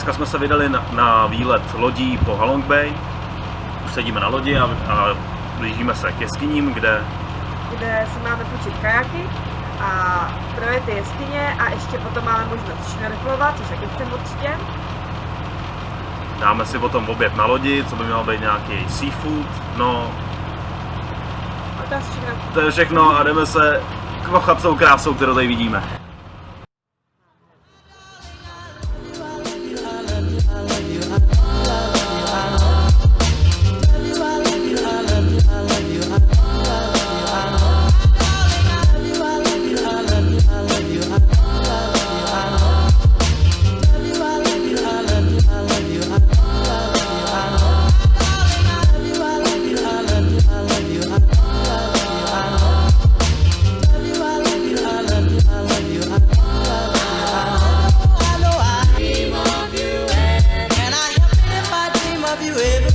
Dneska jsme se vydali na, na výlet lodí po Halong Bay. Už sedíme na lodi a, a blížíme se k jeskyním, kde kde si máme půjčit kajaky a projet ty jeskyně a ještě potom máme možnost šnerflovat, což taky chcem určitě. dáme si potom oběd na lodi, co by mělo být nějaký seafood. No, A to je asi všechno. to je všechno a jdeme se kvochat tou krásou, kterou tady vidíme. you ever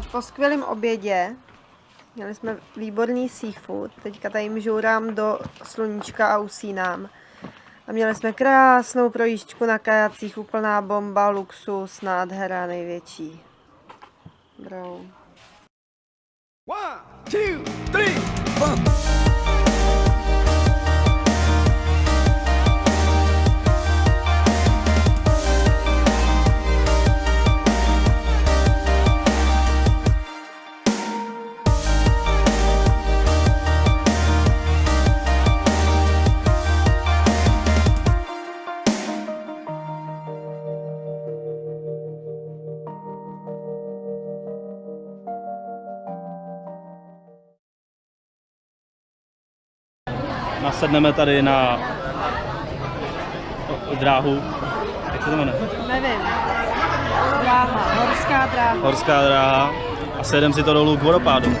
po skvělém obědě. Měli jsme výborný seafood. Teďka tady žourám do sluníčka a usínám. A měli jsme krásnou projížďku na kajacích, úplná bomba, luxus, nádhera největší. Brou. One, two, three, four. Nasedneme tady na dráhu, jak se to jmenuje? Nevím. Dráha, horská dráha. Horská dráha a sedem si to dolů k vodopádu.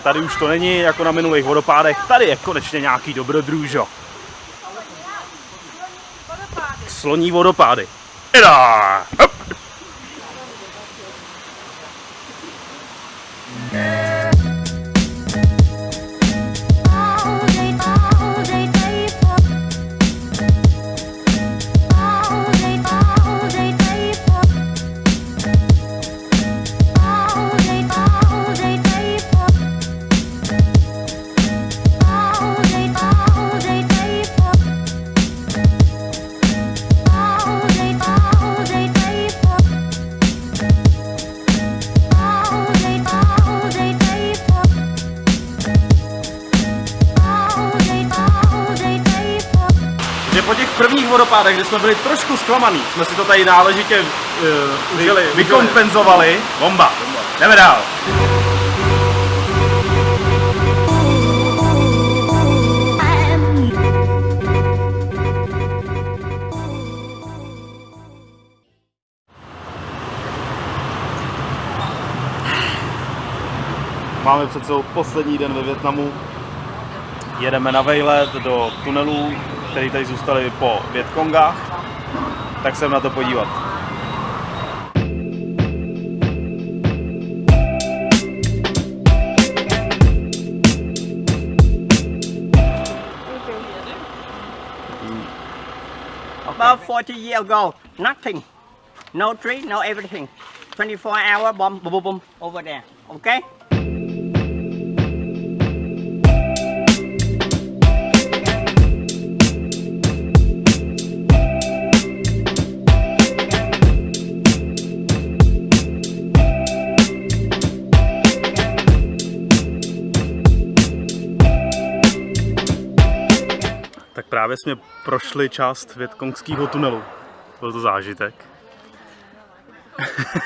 Tady už to není jako na minulých vodopádech, tady je konečně nějaký dobrodružo. Sloní vodopády. Ida! Hop! po těch prvních vodopádech, kde jsme byli trošku zklamaný, jsme si to tady náležitě uh, užili, vykompenzovali. Bomba. Bomba. Jdeme dál. Máme před poslední den ve Větnamu. Jedeme na vejlet do tunelů které tady zůstaly po Větkongách. Tak se na to podívat. About 40 years ago, nothing. No tree, no everything. 24 hour bomb, boom, boom, boom, over there. Okay? Právě jsme prošli část Větkongského tunelu. Byl to zážitek.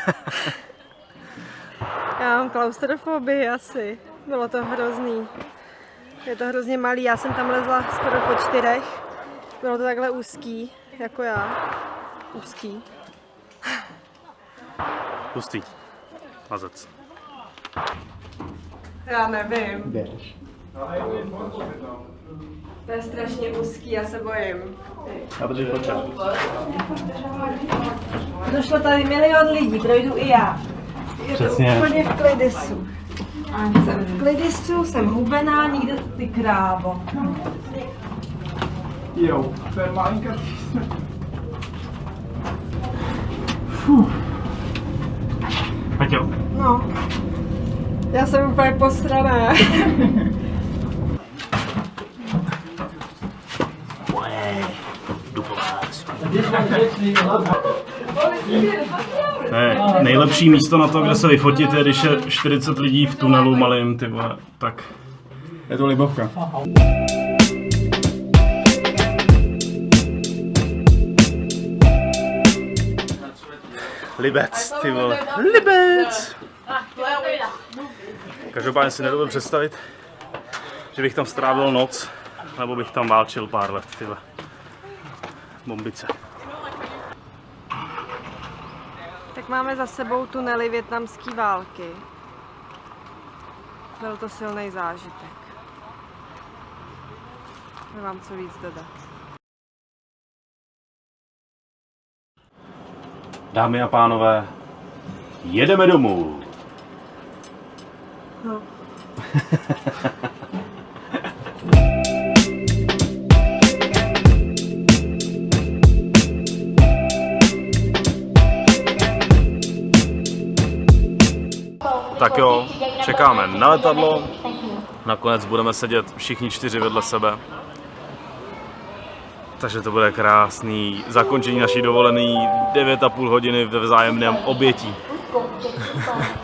Já mám klaustrofobii asi. Bylo to hrozný. Je to hrozně malý, já jsem tam lezla skoro po čtyřech. Bylo to takhle úzký, jako já. Úzký. Hustý. Mazec. Já nevím. To je strašně úzký, já se bojím. Došlo tady milion lidí, projdu i já. Je Přesně. to úplně v klidisu. Jsem v klidisu, jsem hubená, nikde ty krávo. Jo, to je malinká Peťo. No. Já jsem úplně posraná. Ne, nejlepší místo na to, kde se vyfotit, je, když je 40 lidí v tunelu malým, ty vole, tak Je to libovka. Libec, ty vole. Libec! Každopádně si nedovedu představit, že bych tam strávil noc, nebo bych tam válčil pár let, ty vole. Bombice. Tak máme za sebou tunely větnamské války. Byl to silný zážitek. Nemám co víc dodat. Dámy a pánové, jedeme domů. No. Jo, čekáme na letadlo. Nakonec budeme sedět všichni čtyři vedle sebe. Takže to bude krásný zakončení naší dovolený 9,5 hodiny ve vzájemném obětí.